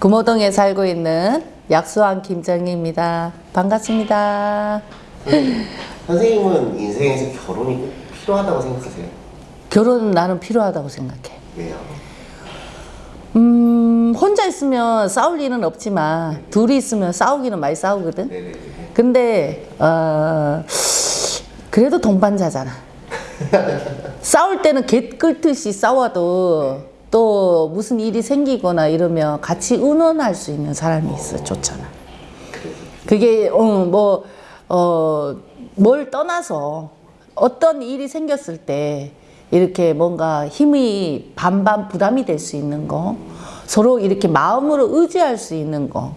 금호동에 살고 있는 약수왕 김정희입니다. 반갑습니다. 선생님은 인생에서 결혼이 꼭 필요하다고 생각하세요? 결혼은 나는 필요하다고 생각해. 왜요? 음, 혼자 있으면 싸울 일은 없지만 둘이 있으면 싸우기는 많이 싸우거든. 네네. 근데 어, 그래도 동반자잖아. 싸울 때는 개 끌듯이 싸워도 또 무슨 일이 생기거나 이러면 같이 의논할 수 있는 사람이 있어 좋잖아. 그게 어, 뭐 어 뭘 떠나서 어떤 일이 생겼을 때 이렇게 뭔가 힘이 반반 부담이 될 수 있는 거 서로 이렇게 마음으로 의지할 수 있는 거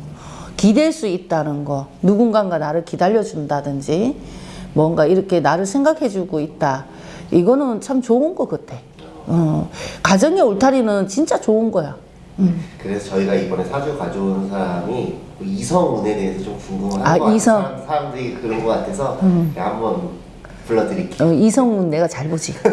기댈 수 있다는 거 누군가가 나를 기다려 준다든지 뭔가 이렇게 나를 생각해 주고 있다. 이거는 참 좋은 것 같아 어, 가정의 울타리는 진짜 좋은 거야 그래서 저희가 이번에 사주 가져온 사람이 그 이성운에 대해서 좀 궁금한 아, 것 같아요. 이성. 사람- 사람들이 그런 것 같아서 네, 한번 불러드릴게요. 어, 이성은 내가 잘 보지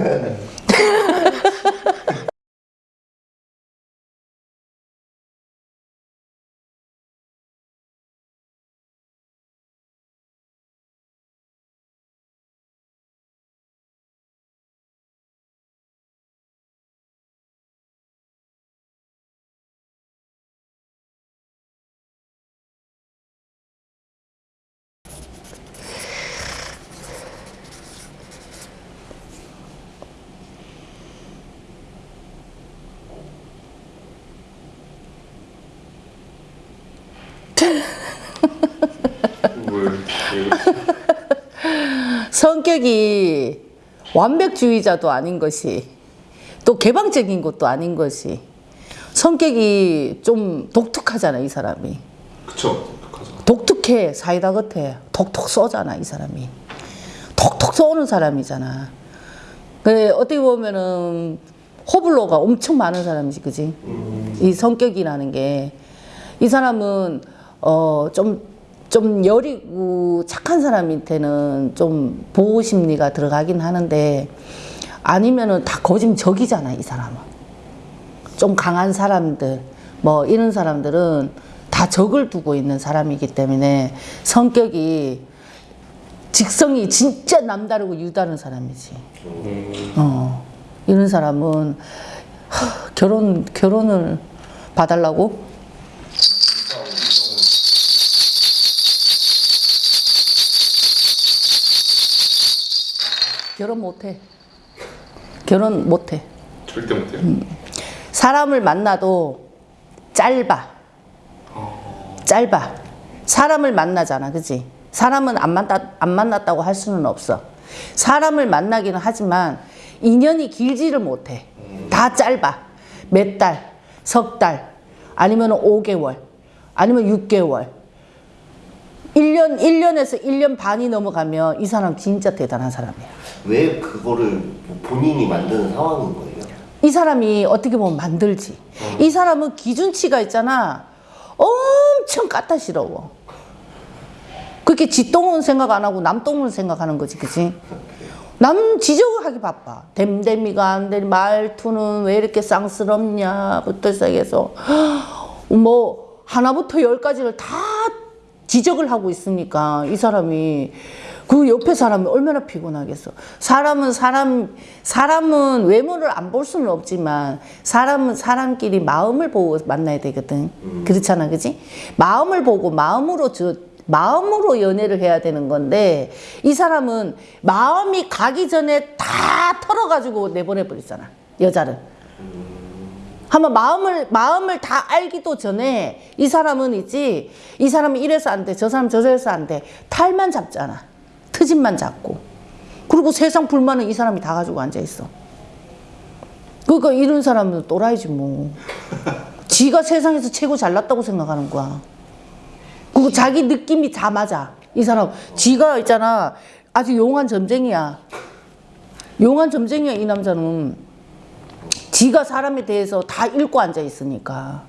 성격이 완벽주의자도 아닌 것이 또 개방적인 것도 아닌 것이 성격이 좀 독특하잖아 이 사람이. 그쵸. 독특하죠. 독특해 사이다 같아 톡톡 쏘잖아 이 사람이. 톡톡 쏘는 사람이잖아. 그래 어떻게 보면은 호불호가 엄청 많은 사람이지 그지? 이 성격이라는 게. 이 사람은 어 좀 좀 여리고 착한 사람한테는 좀 보호 심리가 들어가긴 하는데 아니면은 다 거짓적이잖아 이 사람은 좀 강한 사람들 뭐 이런 사람들은 다 적을 두고 있는 사람이기 때문에 성격이 직성이 진짜 남다르고 유다른 사람이지. 어 이런 사람은 하, 결혼 결혼을 봐달라고? 결혼 못해. 결혼 못해. 절대 못해요 사람을 만나도 짧아. 짧아. 사람을 만나잖아. 그지? 사람은 안, 만났, 안 만났다고 할 수는 없어. 사람을 만나기는 하지만 인연이 길지를 못해. 다 짧아. 몇 달, 석 달, 아니면 5개월, 아니면 6개월. 1년, 1년에서 1년 반이 넘어가면 이 사람 진짜 대단한 사람이야. 왜 그거를 본인이 만드는 상황인 거예요? 이 사람이 어떻게 보면 만들지. 이 사람은 기준치가 있잖아. 엄청 까다시러워. 그렇게 지 똥은 생각 안 하고 남 똥은 생각하는 거지, 그지? 남 지적을 하기 바빠. 댐댐이가 안 돼. 말투는 왜 이렇게 쌍스럽냐 부터 시작해서 뭐 하나부터 열까지를 다 지적을 하고 있으니까 이 사람이 그 옆에 사람이 얼마나 피곤하겠어. 사람은 사람 사람은 외모를 안 볼 수는 없지만 사람은 사람끼리 마음을 보고 만나야 되거든. 그렇잖아, 그지? 마음을 보고 마음으로 저 마음으로 연애를 해야 되는 건데 이 사람은 마음이 가기 전에 다 털어가지고 내보내 버리잖아. 여자를. 한 번 마음을 마음을 다 알기도 전에 이 사람은 있지 이 사람은 이래서 안 돼 저 사람 저래서 안 돼. 탈만 잡잖아. 트집만 잡고. 그리고 세상 불만은 이 사람이 다 가지고 앉아 있어. 그러니까 이런 사람은 또라이지 뭐. 지가 세상에서 최고 잘났다고 생각하는 거야. 그리고 자기 느낌이 다 맞아. 이 사람 지가 있잖아. 아주 용한 점쟁이야. 용한 점쟁이야 이 남자는 지가 사람에 대해서 다 읽고 앉아 있으니까.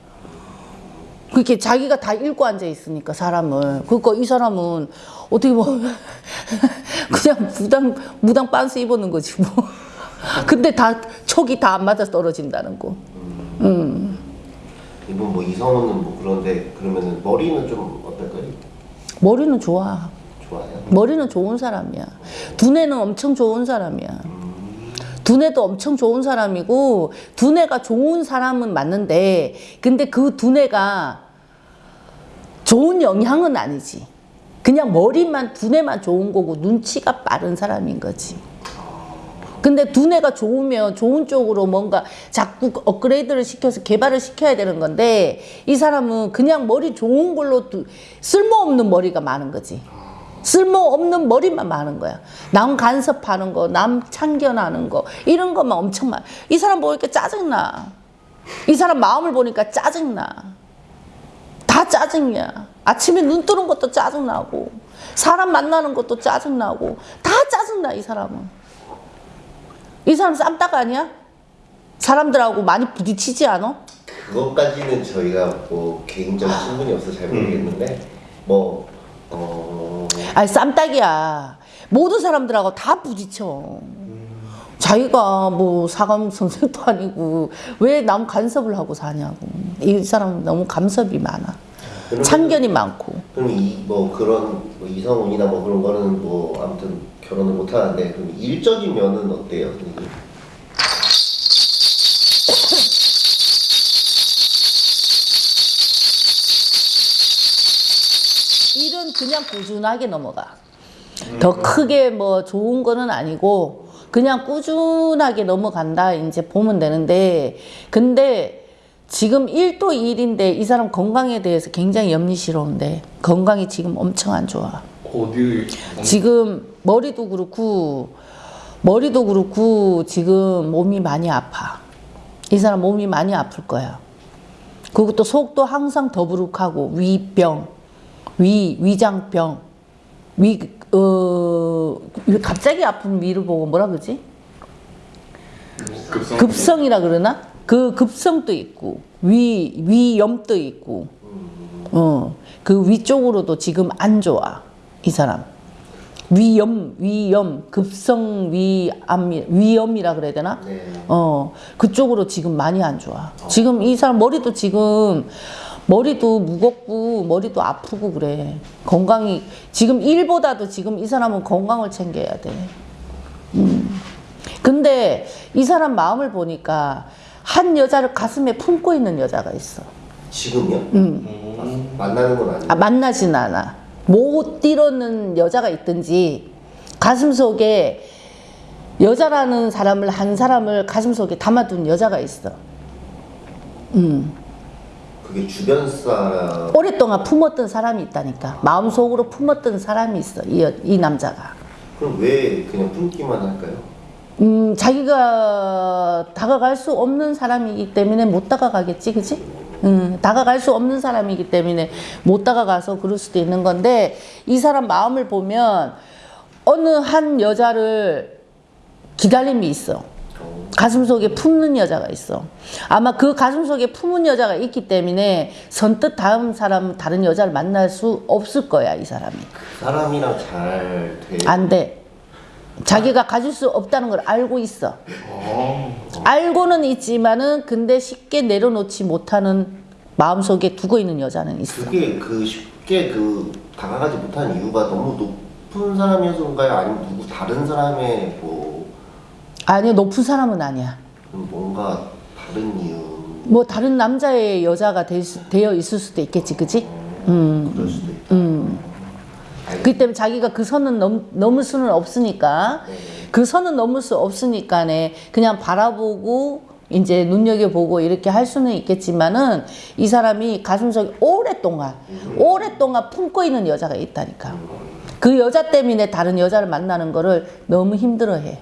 그렇게 자기가 다 읽고 앉아 있으니까 사람을. 그러니까 이 사람은 어떻게 보면 그냥 무당 무당 빤스 입었는 거지 뭐. 근데 다 촉이 다 안 맞아 떨어진다는 거. 음. 이분 뭐 이성은 뭐 그런데 그러면은 머리는 좀 어떨까요? 머리는 좋아. 좋아요. 머리는 좋은 사람이야. 두뇌는 엄청 좋은 사람이야. 두뇌도 엄청 좋은 사람이고 두뇌가 좋은 사람은 맞는데 근데 그 두뇌가 좋은 영향은 아니지. 그냥 머리만 두뇌만 좋은 거고 눈치가 빠른 사람인 거지. 근데 두뇌가 좋으면 좋은 쪽으로 뭔가 자꾸 업그레이드를 시켜서 개발을 시켜야 되는 건데 이 사람은 그냥 머리 좋은 걸로 두- 쓸모없는 머리가 많은 거지. 쓸모없는 머리만 많은 거야. 남 간섭하는 거, 남 참견하는 거, 이런 것만 엄청 많아. 이 사람 보니까 짜증나. 이 사람 마음을 보니까 짜증나. 다 짜증이야. 아침에 눈 뜨는 것도 짜증나고, 사람 만나는 것도 짜증나고, 다 짜증나, 이 사람은. 이 사람 쌈딱 아니야? 사람들하고 많이 부딪히지 않아? 그것까지는 저희가 뭐 개인적인 친분이 없어서 잘 모르겠는데 뭐 어. 아니 쌈딱이야. 모든 사람들하고 다 부딪혀. 자기가 뭐 사감 선생도 아니고 왜 남 간섭을 하고 사냐고. 이 사람은 너무 감섭이 많아. 그러면- 참견이 많고. 그럼 이 뭐 그런 뭐 이성운이나 뭐 그런 거는 뭐 아무튼 결혼을 못 하는데 그럼 일적인 면은 어때요, 그냥 꾸준하게 넘어가. 더 크게 뭐 좋은 거는 아니고 그냥 꾸준하게 넘어간다 이제 보면 되는데 근데 지금 1도 1인데 이 사람 건강에 대해서 굉장히 염리스러운데 건강이 지금 엄청 안 좋아. 어디 지금 머리도 그렇고 머리도 그렇고 지금 몸이 많이 아파. 이 사람 몸이 많이 아플 거야. 그리고 또 속도 항상 더부룩하고 위병, 위 위장병, 위 어, 갑자기 아픈 위를 보고 뭐라 그러지? 급성 급성이라 그러나? 그 급성도 있고 위 위염도 있고 어, 그 위쪽으로도 지금 안 좋아 이 사람 위염 위염 급성 위암 위염이라 그래야 되나? 네. 어 그쪽으로 지금 많이 안 좋아. 지금 이 사람 머리도 지금 머리도 무겁고 머리도 아프고 그래. 건강이 지금 일보다도 지금 이 사람은 건강을 챙겨야 돼. 음. 근데 이 사람 마음을 보니까 한 여자를 가슴에 품고 있는 여자가 있어. 지금요? 음. 아, 만나는 건 아니고 아, 만나진 않아. 못 이루는 여자가 있든지 가슴 속에 여자라는 사람을 한 사람을 가슴 속에 담아둔 여자가 있어. 음. 그게 주변 사람 오랫동안 품었던 사람이 있다니까. 마음속으로 품었던 사람이 있어. 이, 여- 이 남자가. 그럼 왜 그냥 품기만 할까요? 음, 자기가 다가갈 수 없는 사람이기 때문에 못 다가가겠지, 그지? 음, 다가갈 수 없는 사람이기 때문에 못 다가가서 그럴 수도 있는 건데, 이 사람 마음을 보면 어느 한 여자를 기다림이 있어. 가슴 속에 품는 여자가 있어. 아마 그 가슴 속에 품은 여자가 있기 때문에 선뜻 다음 사람, 다른 여자를 만날 수 없을 거야, 이 사람이. 그 사람이랑 잘 돼. 안 돼. 자기가 가질 수 없다는 걸 알고 있어. 어. 알고는 있지만은 근데 쉽게 내려놓지 못하는 마음속에 두고 있는 여자는 있어. 그게 그 쉽게 그 다가가지 못한 이유가 너무 높은 사람이어서인가요? 아니면 누구 다른 사람의 뭐 아니 높은 사람은 아니야. 뭔가 다른 이유 뭐 다른 남자의 여자가 될 수- 되어 있을 수도 있겠지, 그지? 음, 그럴 수도 있다. 음. 그 때문에 자기가 그 선은 넘, 넘을 수는 없으니까 네. 그 선은 넘을 수 없으니까네 그냥 바라보고 이제 눈여겨보고 이렇게 할 수는 있겠지만은 이 사람이 가슴속에 오랫동안 오랫동안 품고 있는 여자가 있다니까 그 여자 때문에 다른 여자를 만나는 거를 너무 힘들어해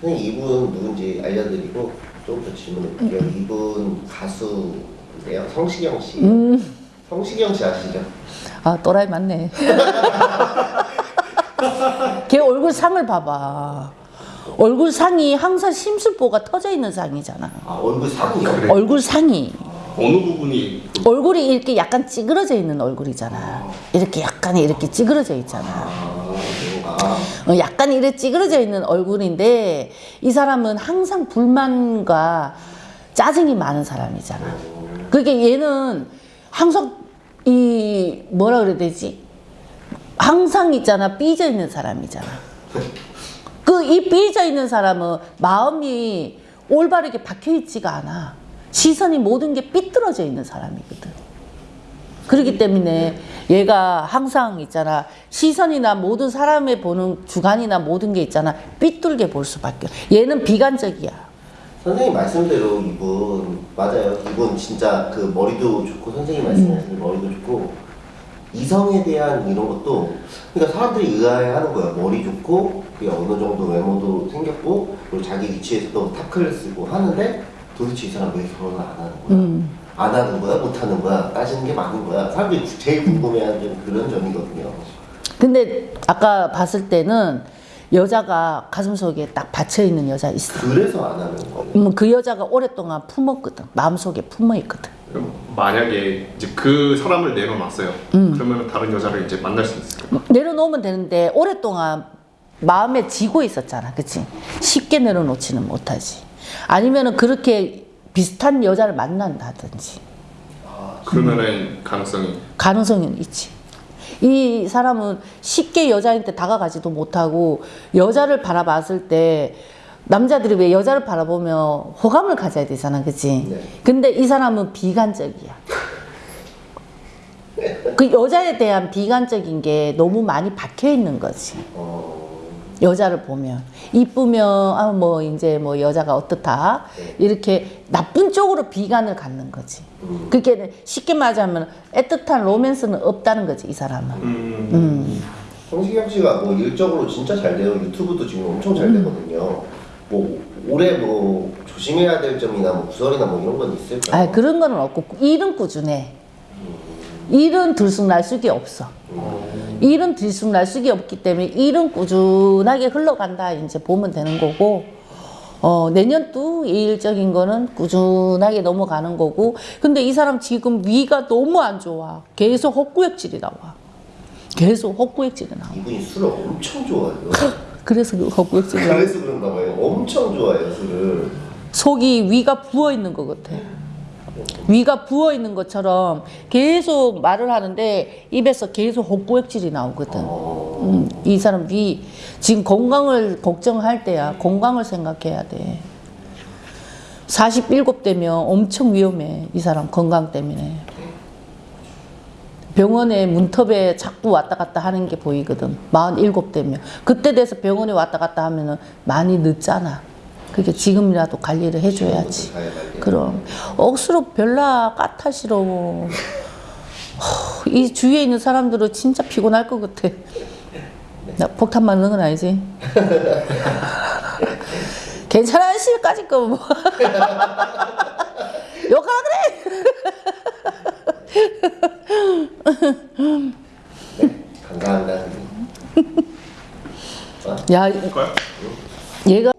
선생님 이분 누군지 알려드리고 좀 더 질문해 볼게요. 이분 가수인데요. 성시경 씨. 성시경 씨 아시죠? 아 또라이 맞네 걔 얼굴 상을 봐봐 얼굴 상이 항상 심술보가 터져 있는 상이잖아 아 얼굴 상이요? 그래. 얼굴 상이 어느 부분이 얼굴이 이렇게 약간 찌그러져 있는 얼굴이잖아. 이렇게 약간 이렇게 찌그러져 있잖아. 어, 약간 이렇게 찌그러져 있는 얼굴인데 이 사람은 항상 불만과 짜증이 많은 사람이잖아. 그게 얘는 항상 이 뭐라 그래야 되지? 항상 있잖아 삐져 있는 사람이잖아. 그 이 삐져 있는 사람은 마음이 올바르게 박혀 있지가 않아. 시선이 모든 게 삐뚤어져 있는 사람이거든. 그렇기 때문에 얘가 항상 있잖아 시선이나 모든 사람의 보는 주관이나 모든 게 있잖아 삐뚤게 볼 수밖에. 얘는 비관적이야. 선생님 말씀대로 이분 맞아요. 이분 진짜 그 머리도 좋고 선생님 말씀하신 음. 머리도 좋고 이성에 대한 이런 것도 그러니까 사람들이 의아해하는 거야. 머리 좋고 그게 어느 정도 외모도 생겼고 그리고 자기 위치에서 또 타클을 쓰고 하는데 도대체 이 사람 왜 결혼을 안 하는 거야? 음. 안 하는 거야? 못 하는 거야? 따지는 게 많은 거야. 사람들이 제일 궁금해하는 좀 그런 점이거든요. 근데 아까 봤을 때는 여자가 가슴 속에 딱 받쳐 있는 여자 있어. 그래서 안 하는 거예요. 음, 그 여자가 오랫동안 품었거든. 마음속에 품어 있거든. 그럼 만약에 이제 그 사람을 내려놨어요. 음. 그러면 다른 여자를 이제 만날 수 있을까요? 내려놓으면 되는데 오랫동안 마음에 지고 있었잖아. 그치? 쉽게 내려놓지는 못하지. 아니면은 그렇게 비슷한 여자를 만난다든지. 그러면은 가능성이 가능성은 있지. 이 사람은 쉽게 여자한테 다가가지도 못하고 여자를 바라봤을 때 남자들이 왜 여자를 바라보면 호감을 가져야 되잖아, 그치? 네. 근데 이 사람은 비관적이야. 그 여자에 대한 비관적인 게 너무 많이 박혀 있는 거지. 어, 여자를 보면 이쁘면 아 뭐 이제 뭐 여자가 어떻다 네. 이렇게 나쁜 쪽으로 비관을 갖는 거지. 음. 그게 쉽게 말하자면 애틋한 로맨스는 없다는 거지 이 사람은. 음, 음. 성시경 씨가 뭐 일적으로 진짜 잘 돼요. 유튜브도 지금 엄청 음. 잘 되거든요. 뭐 올해 뭐 조심해야 될 점이나 뭐 구설이나 뭐 이런 건 있을까요? 아 그런 거는 없고 일은 꾸준해. 일은 들쑥날쑥이 없어. 일은 들쑥날쑥이 없기 때문에 일은 꾸준하게 흘러간다 이제 보면 되는 거고 어 내년도 일적인 거는 꾸준하게 넘어가는 거고 근데 이 사람 지금 위가 너무 안 좋아 계속 헛구역질이 나와 계속 헛구역질이 나와 이분이 술을 엄청 좋아해요. 그래서 그 헛구역질이 나와 그래서 그런가 봐요. 엄청 좋아해요 술을. 속이 위가 부어 있는 것 같아. 위가 부어 있는 것처럼 계속 말을 하는데 입에서 계속 헛구역질이 나오거든. 어, 음, 이 사람 위 지금 건강을 걱정할 때야. 건강을 생각해야 돼. 47대면 엄청 위험해. 이 사람 건강 때문에. 병원에 문턱에 자꾸 왔다 갔다 하는 게 보이거든. 47대면. 그때 돼서 병원에 왔다 갔다 하면 은 많이 늦잖아. 그게 지금이라도 관리를 해줘야지. 잘 관리. 그럼 억수로 별나 까타시러 이 주위에 있는 사람들은 진짜 피곤할 것 같아 나 폭탄 맞는 건 아니지 괜찮아 시까지 거 뭐 욕하라 그래 감사합니다. 선생님. 야? 얘가